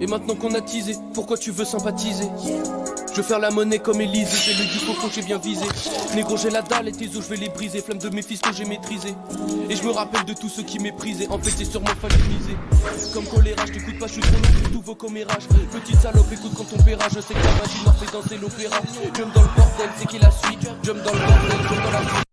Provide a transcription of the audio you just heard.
Et maintenant qu'on a teasé, pourquoi tu veux sympathiser? Je veux faire la monnaie comme Élysée, j'ai le du coco, j'ai bien visé. Négro, j'ai la dalle et tes os, je vais les briser. Flamme de mes fils que j'ai maîtrisé. Et je me rappelle de tous ceux qui méprisaient. En fait, c'est sûrement. Comme choléra, je t'écoute pas, je suis trop long pour tous vos commérages. Petite salope, écoute quand on paiera. Je sais que la magie m'a fait danser l'opéra. Jump dans le bordel, c'est qui la suite? Jump dans le bordel, jump dans la suite.